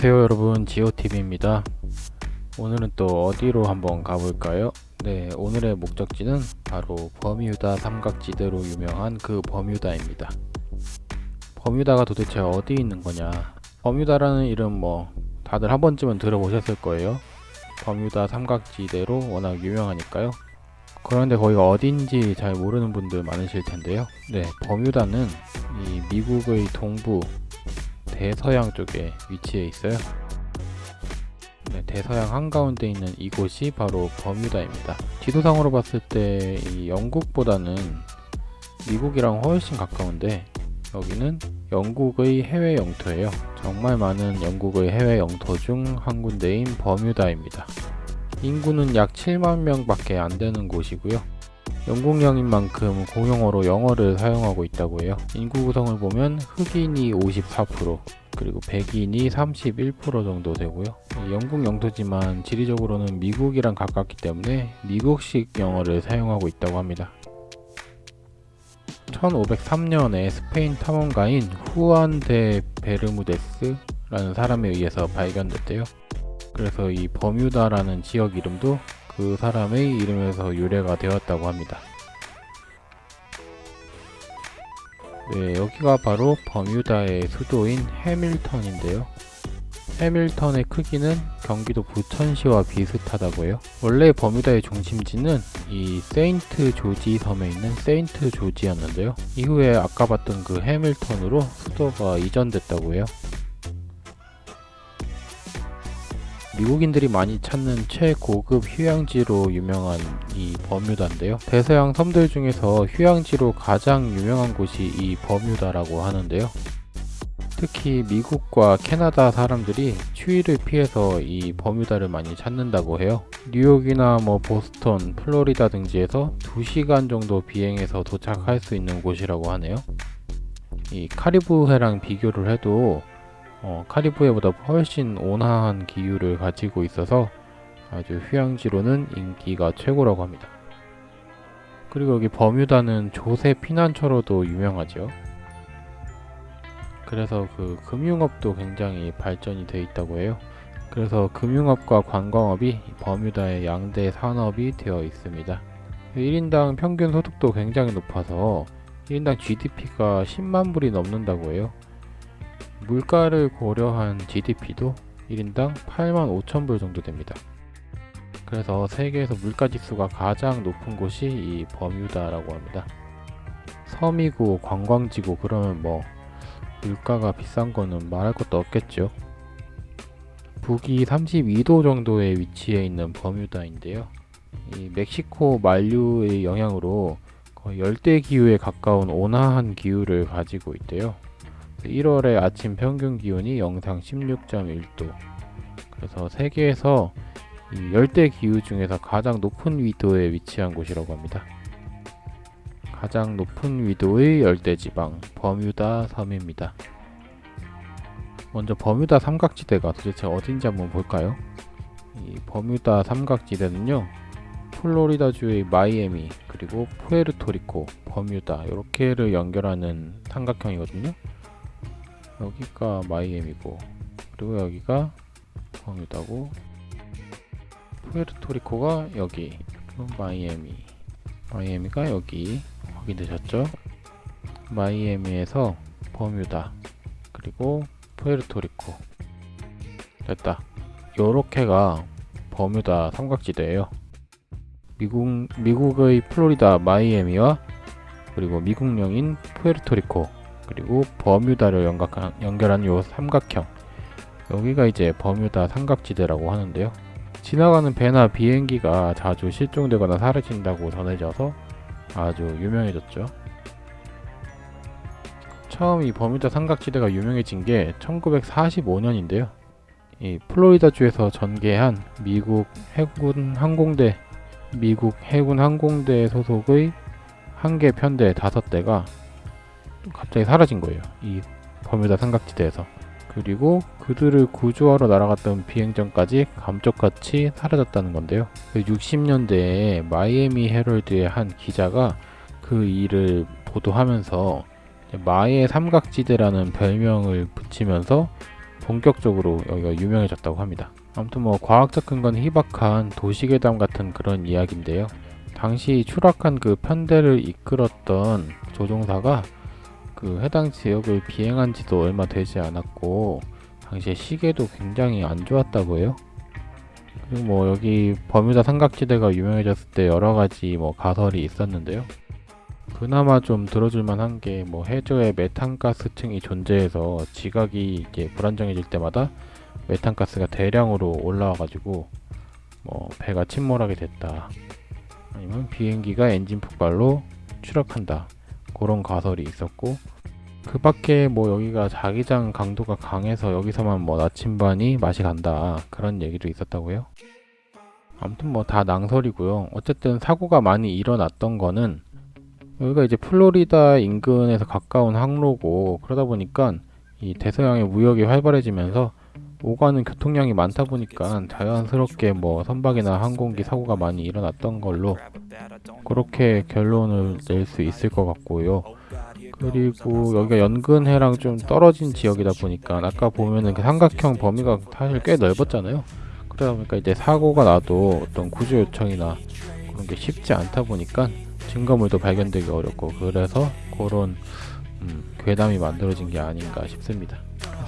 안녕하세요 여러분. 지오TV입니다. 오늘은 또 어디로 한번 가볼까요? 네 오늘의 목적지는 바로 버뮤다 삼각지대로 유명한 그 버뮤다입니다. 버뮤다가 도대체 어디 있는 거냐? 버뮤다라는 이름 뭐 다들 한 번쯤은 들어보셨을 거예요. 버뮤다 삼각지대로 워낙 유명하니까요. 그런데 거기가 어딘지 잘 모르는 분들 많으실 텐데요. 네 버뮤다는 이 미국의 동부 대서양 쪽에 위치해 있어요. 네, 대서양 한가운데 있는 이곳이 바로 버뮤다입니다. 지도상으로 봤을 때이 영국보다는 미국이랑 훨씬 가까운데 여기는 영국의 해외 영토예요. 정말 많은 영국의 해외 영토 중 한 군데인 버뮤다입니다. 인구는 약 7만 명 밖에 안 되는 곳이고요. 영국령인 만큼 공용어로 영어를 사용하고 있다고 해요. 인구 구성을 보면 흑인이 54% 그리고 백인이 31% 정도 되고요. 영국 영토지만 지리적으로는 미국이랑 가깝기 때문에 미국식 영어를 사용하고 있다고 합니다. 1503년에 스페인 탐험가인 후안 데 베르무데스라는 사람에 의해서 발견됐대요. 그래서 이 버뮤다라는 지역 이름도 그 사람의 이름에서 유래가 되었다고 합니다. 네, 여기가 바로 버뮤다의 수도인 해밀턴인데요. 해밀턴의 크기는 경기도 부천시와 비슷하다고 해요. 원래 버뮤다의 중심지는 이 세인트 조지 섬에 있는 세인트 조지였는데요. 이후에 아까 봤던 그 해밀턴으로 수도가 이전됐다고 해요. 미국인들이 많이 찾는 최고급 휴양지로 유명한 이 버뮤다인데요. 대서양 섬들 중에서 휴양지로 가장 유명한 곳이 이 버뮤다라고 하는데요. 특히 미국과 캐나다 사람들이 추위를 피해서 이 버뮤다를 많이 찾는다고 해요. 뉴욕이나 뭐 보스턴, 플로리다 등지에서 2시간 정도 비행해서 도착할 수 있는 곳이라고 하네요. 이 카리브해랑 비교를 해도 어, 카리브해보다 훨씬 온화한 기후를 가지고 있어서 아주 휴양지로는 인기가 최고라고 합니다. 그리고 여기 버뮤다는 조세 피난처로도 유명하죠. 그래서 그 금융업도 굉장히 발전이 되어 있다고 해요. 그래서 금융업과 관광업이 버뮤다의 양대 산업이 되어 있습니다. 1인당 평균 소득도 굉장히 높아서 1인당 GDP가 10만 불이 넘는다고 해요. 물가를 고려한 GDP도 1인당 8만 5천 불 정도 됩니다. 그래서 세계에서 물가 지수가 가장 높은 곳이 이 버뮤다라고 합니다. 섬이고 관광지고 그러면 뭐 물가가 비싼 거는 말할 것도 없겠죠. 북위 32도 정도에 위치해 있는 버뮤다인데요. 이 멕시코 만류의 영향으로 거의 열대 기후에 가까운 온화한 기후를 가지고 있대요. 1월의 아침 평균 기온이 영상 16.1도 그래서 세계에서 열대 기후 중에서 가장 높은 위도에 위치한 곳이라고 합니다. 가장 높은 위도의 열대 지방 버뮤다 섬입니다. 먼저 버뮤다 삼각지대가 도대체 어딘지 한번 볼까요? 이 버뮤다 삼각지대는요 플로리다주의 마이애미 그리고 푸에르토리코 버뮤다 이렇게를 연결하는 삼각형이거든요 여기가 마이애미고 그리고 여기가 버뮤다고 푸에르토리코가 여기 그리고 마이애미. 마이애미가 여기. 확인되셨죠? 마이애미에서 버뮤다 그리고 푸에르토리코. 됐다. 요렇게가 버뮤다 삼각지대예요. 미국, 미국의 플로리다 마이애미와 그리고 미국령인 푸에르토리코 그리고 버뮤다를 연각한, 연결한 요 삼각형. 여기가 이제 버뮤다 삼각지대라고 하는데요. 지나가는 배나 비행기가 자주 실종되거나 사라진다고 전해져서 아주 유명해졌죠. 처음 이 버뮤다 삼각지대가 유명해진 게 1945년인데요. 이 플로리다주에서 전개한 미국 해군 항공대 미국 해군 항공대 소속의 한 개 편대 다섯 대가 갑자기 사라진 거예요. 이 버뮤다 삼각지대에서. 그리고 그들을 구조하러 날아갔던 비행전까지 감쪽같이 사라졌다는 건데요. 60년대에 그 마이애미 헤럴드의 한 기자가 그 일을 보도하면서 마의 삼각지대라는 별명을 붙이면서 본격적으로 여기가 유명해졌다고 합니다. 아무튼 뭐 과학적 근거는 희박한 도시괴담 같은 그런 이야기인데요. 당시 추락한 그 편대를 이끌었던 조종사가 그 해당 지역을 비행한 지도 얼마 되지 않았고 당시에 시계도 굉장히 안 좋았다고 해요. 그리고 뭐 여기 버뮤다 삼각지대가 유명해졌을 때 여러 가지 뭐 가설이 있었는데요. 그나마 좀 들어줄만 한 게 뭐 해저에 메탄가스층이 존재해서 지각이 이제 불안정해질 때마다 메탄가스가 대량으로 올라와가지고 뭐 배가 침몰하게 됐다. 아니면 비행기가 엔진 폭발로 추락한다. 그런 가설이 있었고 그 밖에 뭐 여기가 자기장 강도가 강해서 여기서만 뭐 나침반이 맛이 간다. 그런 얘기도 있었다고요. 아무튼 뭐 다 낭설이고요. 어쨌든 사고가 많이 일어났던 거는 여기가 이제 플로리다 인근에서 가까운 항로고 그러다 보니까 이 대서양의 무역이 활발해지면서 오가는 교통량이 많다 보니까 자연스럽게 뭐 선박이나 항공기 사고가 많이 일어났던 걸로 그렇게 결론을 낼 수 있을 것 같고요. 그리고 여기가 연근해랑 좀 떨어진 지역이다 보니까 아까 보면은 그 삼각형 범위가 사실 꽤 넓었잖아요. 그러다 보니까 이제 사고가 나도 어떤 구조 요청이나 그런 게 쉽지 않다 보니까 증거물도 발견되기 어렵고 그래서 그런 음, 괴담이 만들어진 게 아닌가 싶습니다.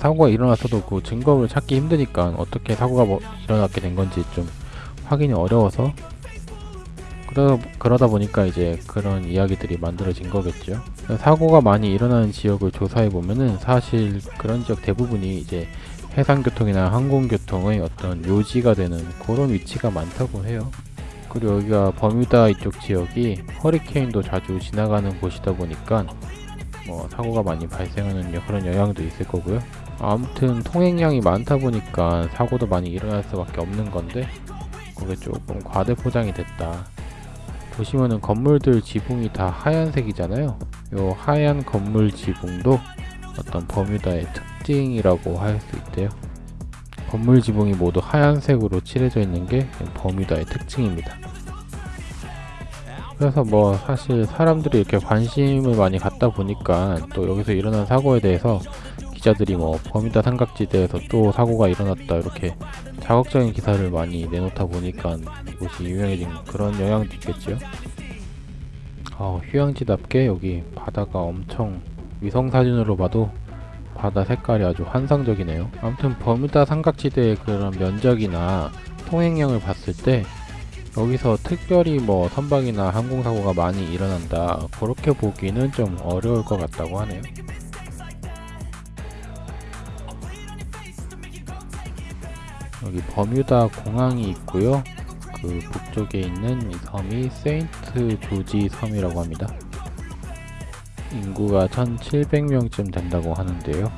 사고가 일어났어도 그 증거물 찾기 힘드니까 어떻게 사고가 뭐 일어났게 된 건지 좀 확인이 어려워서 그러, 그러다 보니까 이제 그런 이야기들이 만들어진 거겠죠. 사고가 많이 일어나는 지역을 조사해 보면은 사실 그런 지역 대부분이 이제 해상교통이나 항공교통의 어떤 요지가 되는 그런 위치가 많다고 해요. 그리고 여기가 버뮤다 이쪽 지역이 허리케인도 자주 지나가는 곳이다 보니까 뭐 사고가 많이 발생하는 여- 그런 영향도 있을 거고요. 아무튼 통행량이 많다 보니까 사고도 많이 일어날 수밖에 없는 건데 그게 조금 과대 포장이 됐다. 보시면은 건물들 지붕이 다 하얀색이잖아요. 요 하얀 건물 지붕도 어떤 버뮤다의 특징이라고 할 수 있대요. 건물 지붕이 모두 하얀색으로 칠해져 있는 게 버뮤다의 특징입니다. 그래서 뭐 사실 사람들이 이렇게 관심을 많이 갖다 보니까 또 여기서 일어난 사고에 대해서 기자들이 뭐 버뮤다 삼각지대에서 또 사고가 일어났다 이렇게 자극적인 기사를 많이 내놓다 보니까 이곳이 유명해진 그런 영향도 있겠죠. 어, 휴양지답게 여기 바다가 엄청 위성 사진으로 봐도 바다 색깔이 아주 환상적이네요. 아무튼 버뮤다 삼각지대의 그런 면적이나 통행량을 봤을 때 여기서 특별히 뭐 선박이나 항공사고가 많이 일어난다 그렇게 보기는 좀 어려울 것 같다고 하네요. 여기 버뮤다 공항이 있고요. 그 북쪽에 있는 이 섬이 세인트 조지 섬이라고 합니다. 인구가 1700명쯤 된다고 하는데요.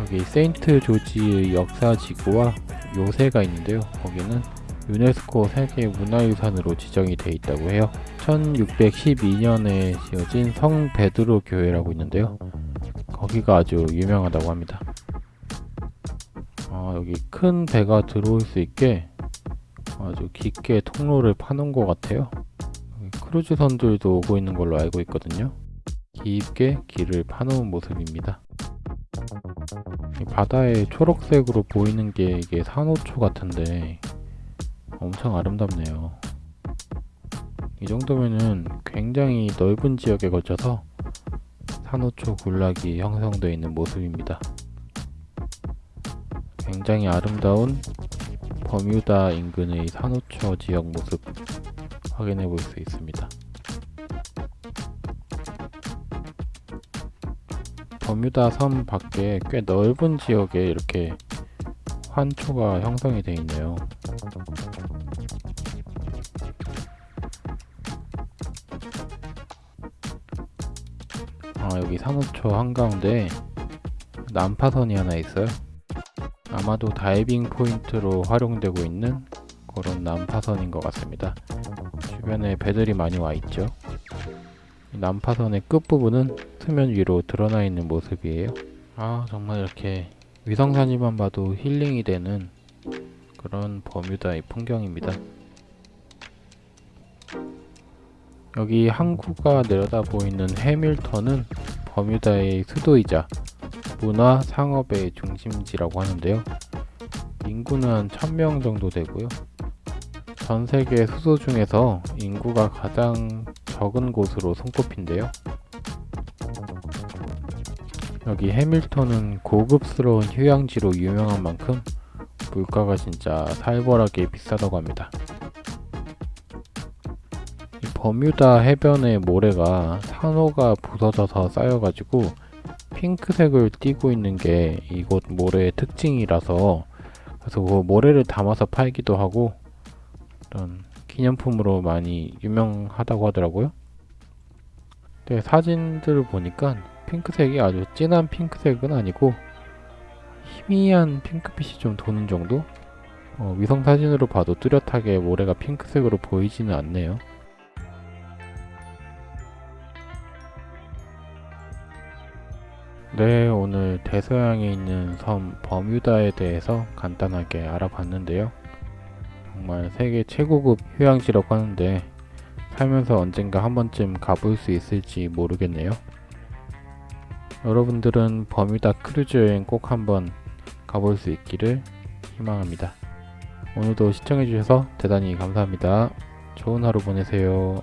여기 세인트 조지의 역사 지구와 요새가 있는데요. 거기는 유네스코 세계 문화유산으로 지정이 돼 있다고 해요. 1612년에 지어진 성 베드로 교회라고 있는데요. 거기가 아주 유명하다고 합니다. 아, 여기 큰 배가 들어올 수 있게 아주 깊게 통로를 파놓은 것 같아요. 크루즈선들도 오고 있는 걸로 알고 있거든요. 깊게 길을 파놓은 모습입니다. 이 바다에 초록색으로 보이는 게 이게 산호초 같은데 엄청 아름답네요. 이 정도면은 굉장히 넓은 지역에 걸쳐서 산호초 군락이 형성되어 있는 모습입니다. 굉장히 아름다운 버뮤다 인근의 산호초 지역 모습 확인해 볼 수 있습니다. 버뮤다 섬 밖에 꽤 넓은 지역에 이렇게 환초가 형성이 되어 있네요. 아, 여기 산호초 한가운데 난파선이 하나 있어요. 아마도 다이빙 포인트로 활용되고 있는 그런 난파선인 것 같습니다. 주변에 배들이 많이 와 있죠. 이 난파선의 끝부분은 수면 위로 드러나 있는 모습이에요. 아 정말 이렇게 위성사진만 봐도 힐링이 되는 그런 버뮤다의 풍경입니다. 여기 항구가 내려다 보이는 해밀턴은 버뮤다의 수도이자 문화 상업의 중심지라고 하는데요. 인구는 한 1000명 정도 되고요. 전 세계 수도 중에서 인구가 가장 적은 곳으로 손꼽힌데요. 여기 해밀턴은 고급스러운 휴양지로 유명한 만큼 물가가 진짜 살벌하게 비싸다고 합니다. 이 버뮤다 해변의 모래가 산호가 부서져서 쌓여가지고 핑크색을 띠고 있는 게 이곳 모래의 특징이라서 그래서 그 모래를 담아서 팔기도 하고 이런 기념품으로 많이 유명하다고 하더라고요. 근데 사진들을 보니까 핑크색이 아주 진한 핑크색은 아니고 희미한 핑크빛이 좀 도는 정도? 어, 위성 사진으로 봐도 뚜렷하게 모래가 핑크색으로 보이지는 않네요. 네, 오늘 대서양에 있는 섬 버뮤다에 대해서 간단하게 알아봤는데요. 정말 세계 최고급 휴양지라고 하는데 살면서 언젠가 한 번쯤 가볼 수 있을지 모르겠네요. 여러분들은 버뮤다 크루즈 여행 꼭 한번 가볼 수 있기를 희망합니다. 오늘도 시청해주셔서 대단히 감사합니다. 좋은 하루 보내세요.